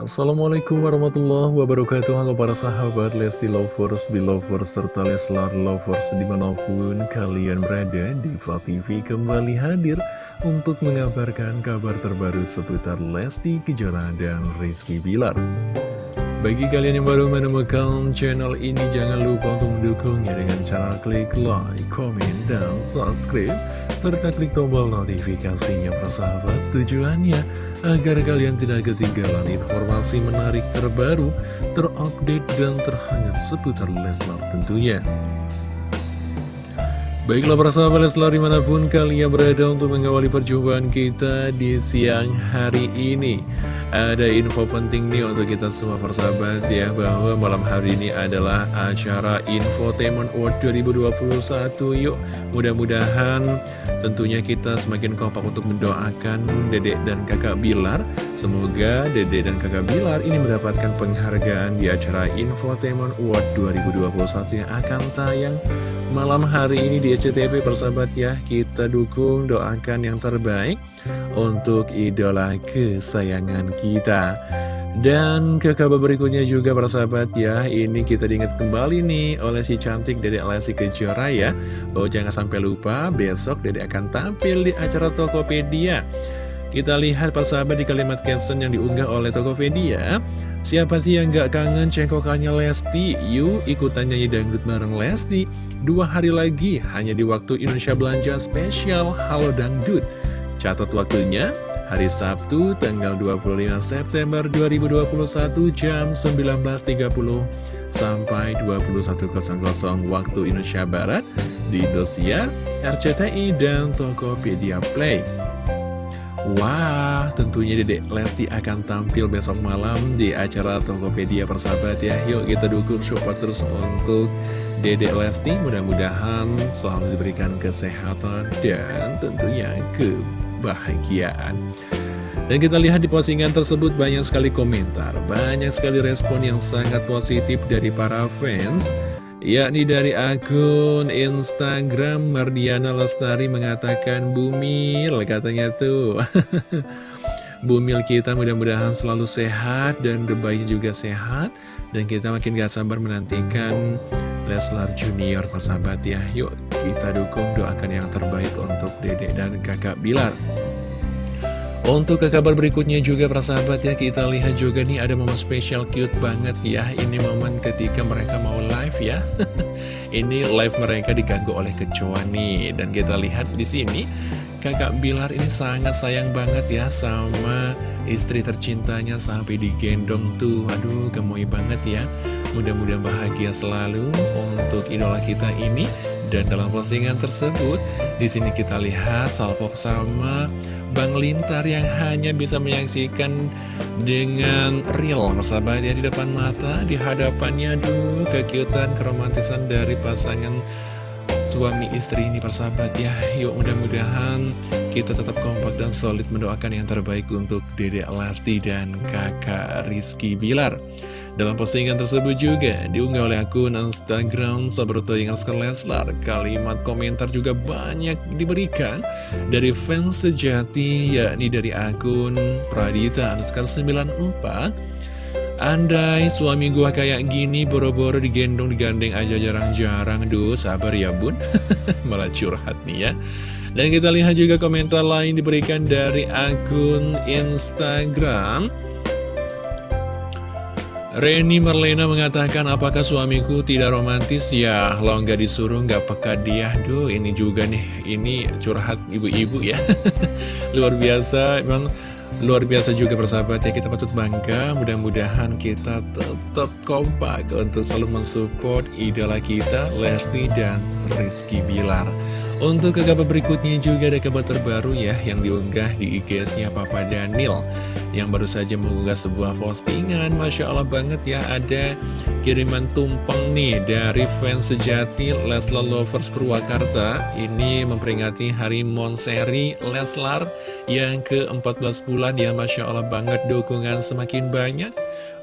Assalamualaikum warahmatullahi wabarakatuh. Halo para sahabat Lesti Lovers, Belovers, serta Leslar Lovers di mana pun kalian berada Diva TV kembali hadir untuk mengabarkan kabar terbaru seputar Lesti Kejora dan Rizky Bilar. Bagi kalian yang baru menemukan channel ini jangan lupa untuk mendukungnya dengan cara klik like, komen, dan subscribe serta klik tombol notifikasinya persahabat tujuannya agar kalian tidak ketinggalan informasi menarik terbaru, terupdate dan terhangat seputar Leslar tentunya. Baiklah para sahabat Leslar di mana pun kalian berada untuk mengawali perjumpaan kita di siang hari ini. Ada info penting nih untuk kita semua persahabat ya Bahwa malam hari ini adalah acara Infotainment World 2021 Yuk mudah-mudahan tentunya kita semakin kompak untuk mendoakan dedek dan kakak Bilar. Semoga dedek dan kakak Bilar ini mendapatkan penghargaan di acara Infotainment World 2021 yang akan tayang malam hari ini di SCTV persahabat ya Kita dukung doakan yang terbaik untuk idola kesayangan kita. Dan ke kabar berikutnya juga persahabat ya Ini kita diingat kembali nih oleh si cantik Dede Lesti Kejora ya. Bahwa jangan sampai lupa besok Dede akan tampil di acara Tokopedia. Kita lihat persahabat di kalimat caption yang diunggah oleh Tokopedia Siapa sih yang gak kangen cengkokannya Lesti? Yuk ikutan nyanyi dangdut bareng Lesti Dua hari lagi hanya di waktu Indonesia Belanja Spesial Halo Dangdut Catat waktunya hari Sabtu tanggal 25 September 2021 jam 19.30 sampai 21.00 waktu Indonesia Barat di Indosiar, RCTI, dan Tokopedia Play. Wah, tentunya Dedek Lesti akan tampil besok malam di acara Tokopedia persahabat ya. Yuk kita dukung support terus untuk Dedek Lesti. Mudah-mudahan selalu diberikan kesehatan dan tentunya kebahagiaan. Dan kita lihat di postingan tersebut banyak sekali komentar, banyak sekali respon yang sangat positif dari para fans yakni dari akun Instagram Mardiana Lestari mengatakan Bumil katanya tuh. Bumil kita mudah-mudahan selalu sehat dan debaynya juga sehat. Dan kita makin gak sabar menantikan Leslar Junior sahabat ya. Yuk kita dukung doakan yang terbaik untuk Dede dan kakak Bilar untuk ke kabar berikutnya juga persahabat ya kita lihat juga nih ada momen spesial cute banget ya. Ini momen ketika mereka mau live ya. Ini live mereka diganggu oleh kecoa nih. Dan kita lihat di sini kakak Bilar ini sangat sayang banget ya sama istri tercintanya sampai digendong tuh. Aduh gemoy banget ya. Mudah-mudahan bahagia selalu untuk idola kita ini. Dan dalam postingan tersebut di sini kita lihat salvo sama Bang Lintar yang hanya bisa menyaksikan dengan real persahabat ya di depan mata di hadapannya. Aduh kekiutan keromantisan dari pasangan suami istri ini persahabat ya. Yuk mudah-mudahan kita tetap kompak dan solid mendoakan yang terbaik untuk Dede Lesti dan kakak Rizky Bilar dalam postingan tersebut juga diunggah oleh akun Instagram Sabroto yang Leslar. Kalimat komentar juga banyak diberikan dari fans sejati yakni dari akun Pradita Anuskar 94 Andai suami gua kayak gini boro-boro digendong digandeng aja jarang-jarang. Duh sabar ya bun. Malah curhat nih ya. Dan kita lihat juga komentar lain diberikan dari akun Instagram Reni Marlena mengatakan apakah suamiku tidak romantis? Ya lo nggak disuruh nggak peka dia. Duh ini juga nih. Ini curhat ibu-ibu ya. Luar biasa. Memang luar biasa juga persahabat ya. Kita patut bangga. Mudah-mudahan kita tetap kompak untuk selalu mensupport idola kita Lesti dan Rizky Bilar. Untuk ke kabar berikutnya juga ada kabar terbaru ya yang diunggah di IG-nya Papa Daniel yang baru saja mengunggah sebuah postingan. Masya Allah banget ya. Ada kiriman tumpeng nih dari fans sejati Leslar Lovers Purwakarta. Ini memperingati Hari Monseri Leslar yang ke-14 bulan ya Masya Allah banget dukungan semakin banyak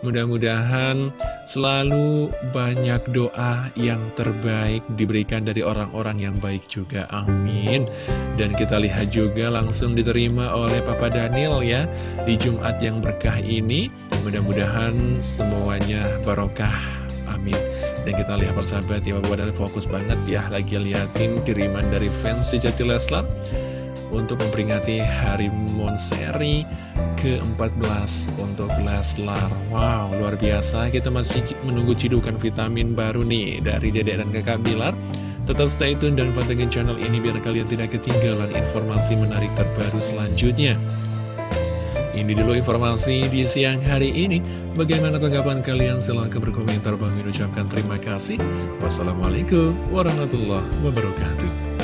Mudah-mudahan selalu banyak doa yang terbaik diberikan dari orang-orang yang baik juga. Amin. Dan kita lihat juga langsung diterima oleh Papa Daniel ya di Jumat yang berkah ini. mudah-mudahan semuanya barokah amin dan kita lihat persahabat ya Bapak dan fokus banget ya Lagi liatin kiriman dari fans sejati Leslar Untuk memperingati hari Monseri ke-14 untuk Leslar Wow luar biasa kita masih menunggu cidukan vitamin baru nih Dari dedek dan kakak Bilar Tetap stay tune dan pantengin channel ini biar kalian tidak ketinggalan informasi menarik terbaru selanjutnya ini dulu informasi di siang hari ini. Bagaimana tanggapan kalian? Silahkan berkomentar. Bang ucapkan terima kasih. Wassalamualaikum warahmatullahi wabarakatuh.